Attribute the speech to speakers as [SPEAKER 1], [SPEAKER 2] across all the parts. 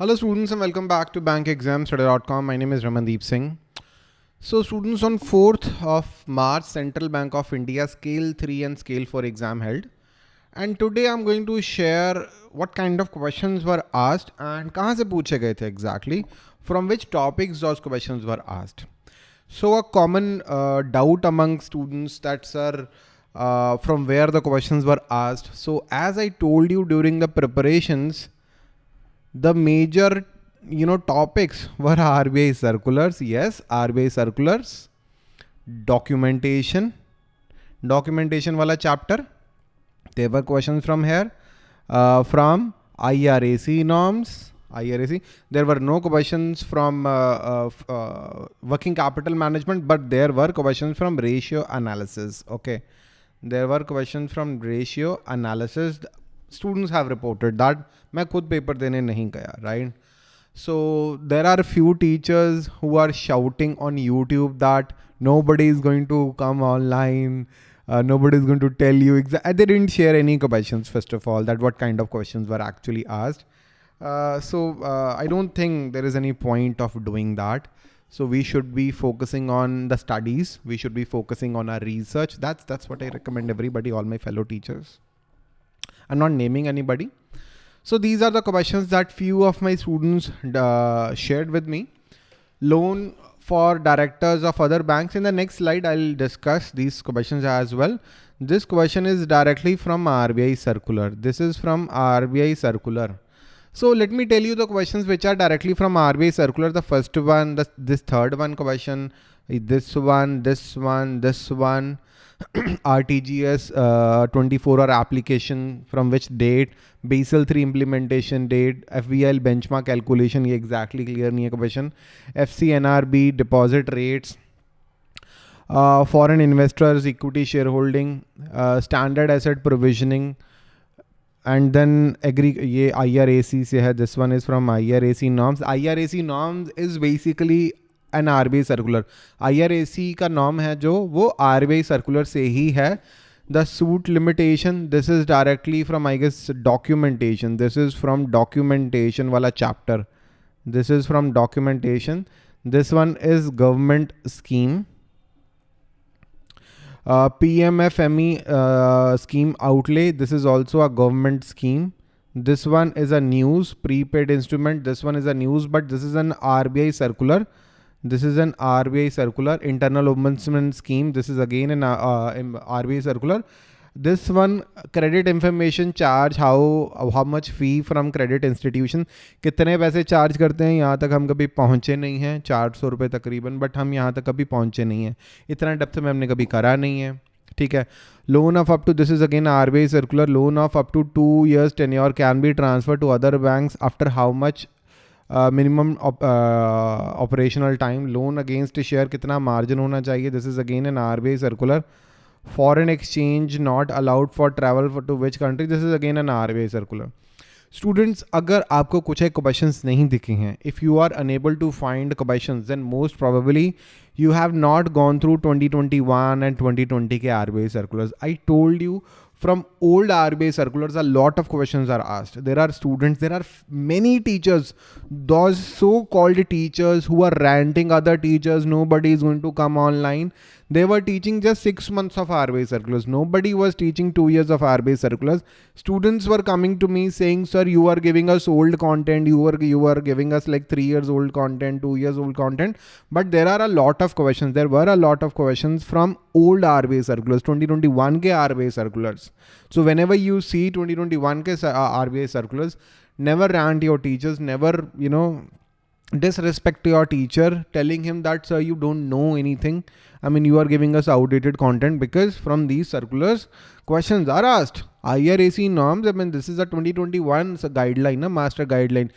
[SPEAKER 1] Hello students and welcome back to bankexamstudy.com. My name is Ramandeep Singh. So students on 4th of March, Central Bank of India Scale 3 and Scale 4 exam held. And today I'm going to share what kind of questions were asked and kahan se puche gaye the exactly, from which topics those questions were asked. So a common uh, doubt among students that sir, uh, from where the questions were asked. So as I told you during the preparations, the major you know topics were RBI circulars. Yes, RBI circulars, documentation, documentation wala chapter. There were questions from here, uh, from IRAC norms, IRAC. There were no questions from uh, uh, uh, working capital management, but there were questions from ratio analysis. Okay. There were questions from ratio analysis students have reported that मैं खुद paper देने नहीं गया right so there are a few teachers who are shouting on YouTube that nobody is going to come online uh, nobody is going to tell you exactly they didn't share any questions first of all that what kind of questions were actually asked uh, so uh, I don't think there is any point of doing that so we should be focusing on the studies we should be focusing on our research that's that's what I recommend everybody all my fellow teachers I'm not naming anybody. So these are the questions that few of my students uh, shared with me. Loan for directors of other banks. In the next slide, I'll discuss these questions as well. This question is directly from RBI circular. This is from RBI circular. So let me tell you the questions which are directly from RBI circular. The first one, the, this third one question, this one, this one, this one, RTGS uh, 24 hour application from which date, Basel 3 implementation date, FBIL benchmark calculation, ये exactly clear नहीं question, FCNRB deposit rates, uh, foreign investors, equity shareholding, uh, standard asset provisioning, and then agree IRAC this one is from IRAC norms. IRAC norms is basically N R B circular. I R A C का नॉम है जो, वो are B I circular से ही है। The suit limitation this is directly from I guess documentation this is from documentation वाला chapter this is from documentation this one is government scheme P M F M E scheme outlay this is also a government scheme this one this one is a news, prepaid instrument. This one is a news, but this is an RBI circular. This is an RBI circular, internal ombudsman scheme. This is again an uh, uh RBI circular. This one credit information charge, how how much fee from credit institution, कितने पैसे charge करते हैं? यहाँ तक हम कभी पहुँचे नहीं हैं। चार सौ रुपये तकरीबन बट हम यहाँ तक कभी पहुँचे नहीं हैं। इतना डेप्थ में हमने कभी करा नहीं है। ठीक है? Two this is again R B I circular loan of up to two years ten year can be transfer to other bank after how much minimum operational time loan against share कितना margin होना चाहिए? This is again an R B I circular foreign exchange not allowed for travel to which country this is again an R B I circular students अगर आपको कुछ एक question नहीं दिखे हैं if you are unable to find question then most probably you have not gone through 2021 and 2020 के R B I circulars I told you from old RBI circulars, a lot of questions are asked. There are students, there are many teachers, those so-called teachers who are ranting other teachers, nobody is going to come online. They were teaching just six months of RBI circulars. Nobody was teaching two years of RBI circulars. Students were coming to me saying, sir, you are giving us old content. You are, you are giving us like three years old content, two years old content. But there are a lot of questions. There were a lot of questions from old RBI circulars, 2021 ke RBI circulars. So whenever you see 2021 ke uh, RBI circulars, never rant your teachers, never, you know, disrespect to your teacher telling him that sir you don't know anything. I mean you are giving us outdated content because from these circulars questions are asked. Irac norms i mean this is a 2021 it's a guideline a master guideline.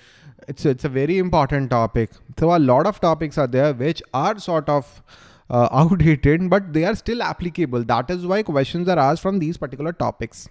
[SPEAKER 1] It's it's a very important topic. So a lot of topics are there which are sort of uh, outdated but they are still applicable. That is why questions are asked from these particular topics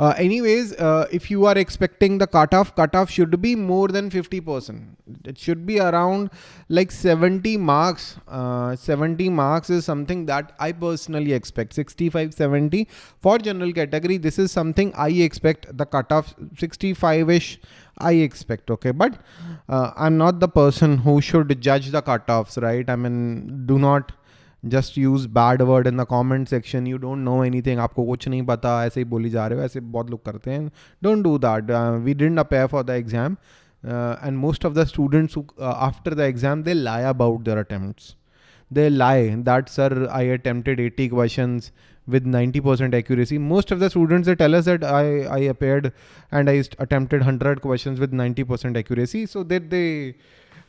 [SPEAKER 1] uh, anyways uh, if you are expecting the cutoff cutoff should be more than 50 percent. It should be around like 70 marks. Uh, 70 marks is something that i personally expect. 65 70 for general category this is something i expect. The cutoff 65 ish i expect okay? But uh, i'm not the person who should judge the cutoffs right? I mean do not just use bad word in the comment section you don't know anything आपको कुछ नहीं पता ऐसे ही बोली जा रहे हो ऐसे बहुत लोग करते हैं don't do that we didn't appear for the exam and most of the students after the exam they lie about their attempts they lie that sir i attempted 80 questions with 90% accuracy most of the students they tell us that i i appeared and i attempted 100 questions with 90% accuracy so that they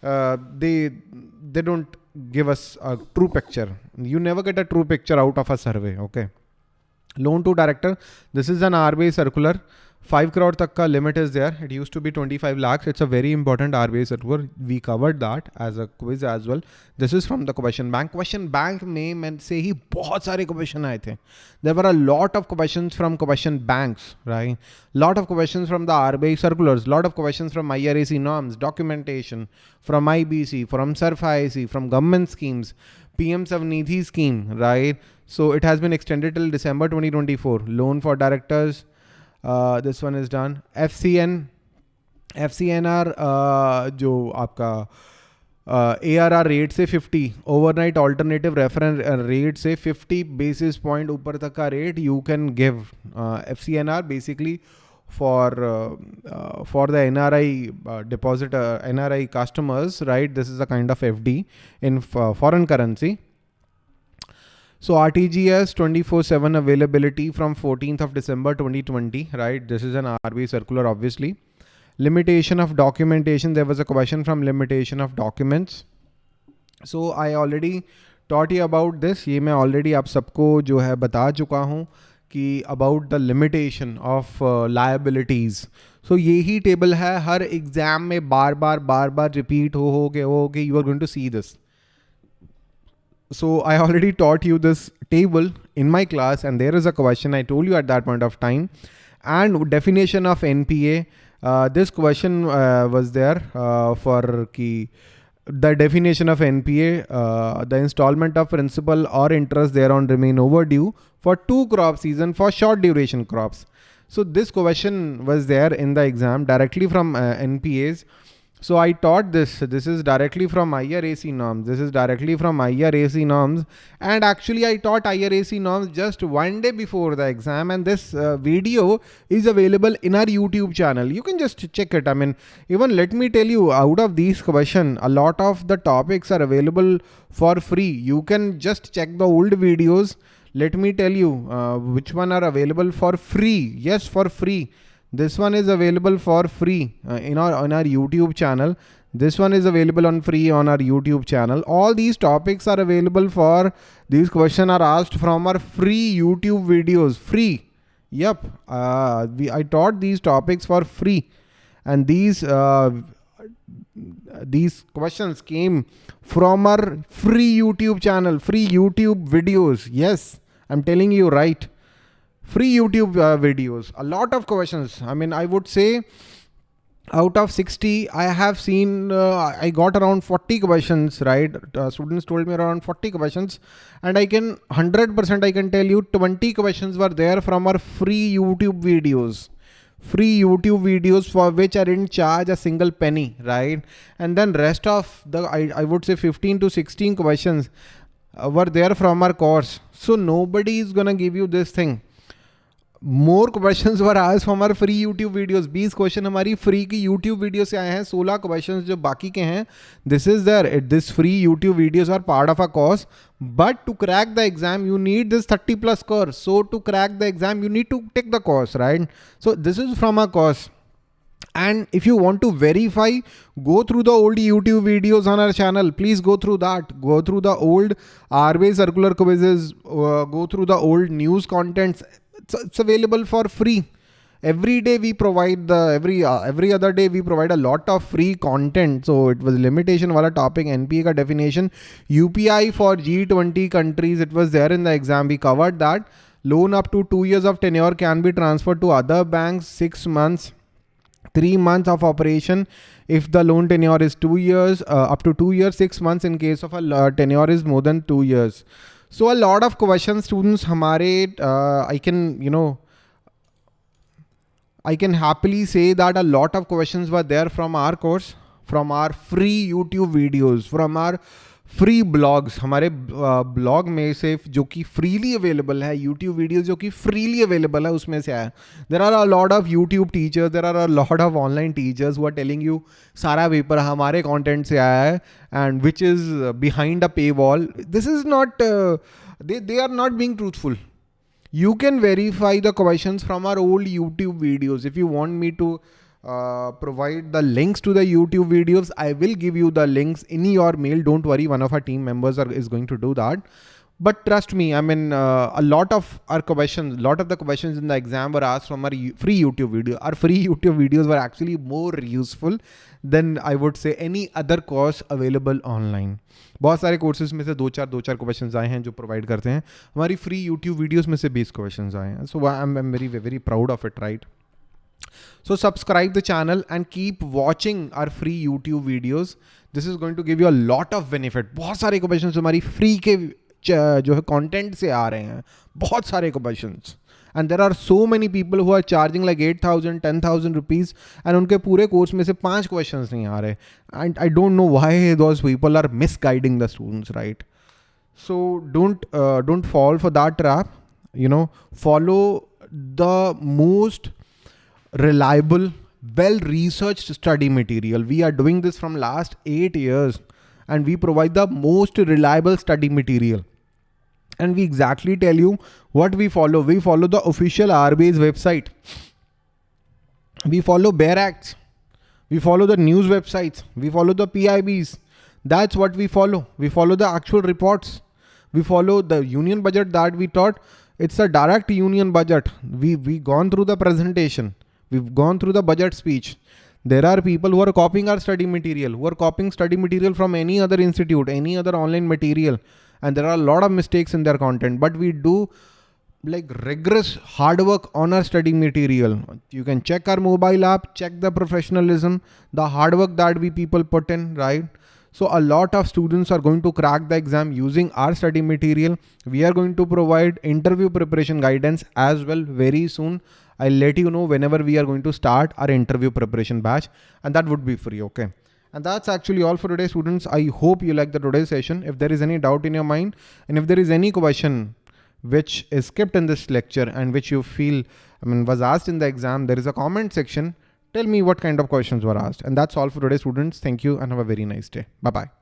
[SPEAKER 1] uh, they they don't give us a true picture. You never get a true picture out of a survey. Okay. Loan to director. This is an RBI circular. 5 crore tak ka limit is there. It used to be 25 lakhs. It's a very important RBI server. We covered that as a quiz as well. This is from the question bank. Question bank name and say he bought सारे question आए थे. There were a lot of questions from question banks, right? Lot of questions from the RBI circulars. Lot of questions from IRAC norms, documentation, from IBC, from SARFAESI, from government schemes, PM SVANidhi scheme, right? So it has been extended till December 2024. Loan for directors. uh, this one is done FCN FCNR uh, जो आपका A R are rate से 50 overnight alternative reference rate से 50 basis point ऊपर तक का rate you can give F C N R basically for uh, uh, for the NRI uh, deposit NRI customers, right? This is a kind of FD in foreign currency. So RTGS 24/7 availability from 14th of December 2020, right? This is an RBI circular, obviously. Limitation of documentation. There was a question from limitation of documents. So I already taught you about this. ये मैं already आप सबको जो है बता चुका हूँ कि about the limitation of uh, liabilities. So यही table है हर exam में बार बार बार बार repeat हो हो के हो के you are going to see this. So I already taught you this table in my class and there is a question I told you at that point of time and definition of NPA. Uh, this question uh, was there uh, for key the definition of NPA, uh, the installment of principal or interest thereon remain overdue for two crop season for short duration crops. So this question was there in the exam directly from uh, NPAs. So I taught this. This is directly from IRAC norms. This is directly from IRAC norms. And actually I taught IRAC norms just one day before the exam. And this uh, video is available in our YouTube channel. You can just check it. I mean, even let me tell you out of these questions, a lot of the topics are available for free. You can just check the old videos. Let me tell you uh, which one are available for free. Yes, for free. This one is available for free uh, in our on our YouTube channel. This one is available on free on our YouTube channel. All these topics are available for these questions are asked from our free YouTube videos. Free. Yep. Uh, we, I taught these topics for free. And these uh, these questions came from our free YouTube channel, free YouTube videos. Yes, I'm telling you right free YouTube uh, videos. A lot of questions. I mean, I would say out of 60 i have seen uh, i got around 40 questions right? Uh, students told me around 40 questions. And i can 100% i can tell you 20 questions were there from our free youtube videos. Free youtube videos for which i didn't charge a single penny right? And then rest of the i, I would say 15 to 16 questions uh, were there from our course. So nobody is gonna give you this thing more question were आज हमारे free YouTube videos 20 question हमारी free की YouTube video से आए हैं. 16 question जो बाकी के हैं this is there it this free YouTube videos are part of a course but to crack the exam you need this 30 plus course so to crack the exam you need to take the course right so this is from a course and if you want to verify go through the old youtube videos on our channel. Please go through that. Go through the old RBI circular quizzes uh, go through the old news contents. It's, it's available for free. Every day we provide the every uh, every other day we provide a lot of free content. So it was limitation wala topic npa ka definition. Upi for g20 countries it was there in the exam. We covered that. Loan up to two years of tenure can be transferred to other banks, six months, three months of operation. If the loan tenure is two years, uh, up to two years, six months in case of a uh, tenure is more than two years. So a lot of questions students hamare, uh, I can, you know, I can happily say that a lot of questions were there from our course, from our free YouTube videos, from our free blogs हमारे blog में से जो कि freely available है YouTube videos जो कि freely available है, उसमें से आया। There are a lot of YouTube teachers there are a lot of online teachers वो आर टेलिंग यू सारा पेपर हमारे कंटेंट से आया है and which is behind a paywall this is not they they are not being truthful you can verify the questions from our old YouTube videos. If you want me to uh, provide the links to the YouTube videos. I will give you the links in your mail. Don't worry, one of our team members are, is going to do that. But trust me, I mean, uh, a lot of our questions, a lot of the questions in the exam were asked from our free YouTube video. Our free YouTube videos were actually more useful than I would say any other course available online. बहुत सारे courses में से दो चार दो चार question आए हैं जो प्रोवाइड करते हैं हमारी फ्री यूट्यूब वीडियोस में से बीस क्वेश्चन आए हैं so I am very very proud of it right So subscribe the channel and keep watching our free YouTube videos. This is going to give you a lot of benefit. बहुत सारे questions हमारी free के जो है content से आ रहे हैं बहुत सारे questions. And there are so many people who are charging like eight thousand ten thousand rupees and उनके पूरे कोर्स में से पाँच क्वेश्चन नहीं आ रहे and I don't know why those people are misguiding the students right so don't don't fall for that trap you know follow the most reliable, well-researched study material. We are doing this from last eight years and we provide the most reliable study material. And we exactly tell you what we follow. We follow the official RBI's website. We follow Bare Acts. We follow the news websites. We follow the PIBs. That's what we follow. We follow the actual reports. We follow the union budget that we taught. It's a direct union budget. We we gone through the presentation. We've gone through the budget speech. There are people who are copying our study material, who are copying study material from any other institute, any other online material. And there are a lot of mistakes in their content, but we do like rigorous hard work on our study material. You can check our mobile app, check the professionalism, the hard work that we people put in, right? So a lot of students are going to crack the exam using our study material. We are going to provide interview preparation guidance as well very soon. I'll let you know whenever we are going to start our interview preparation batch and that would be free. Okay. And that's actually all for today students. I hope you like the today's session. If there is any doubt in your mind and if there is any question which is skipped in this lecture and which you feel I mean was asked in the exam, there is a comment section. Tell me what kind of questions were asked. And that's all for today students. Thank you and have a very nice day. Bye-bye.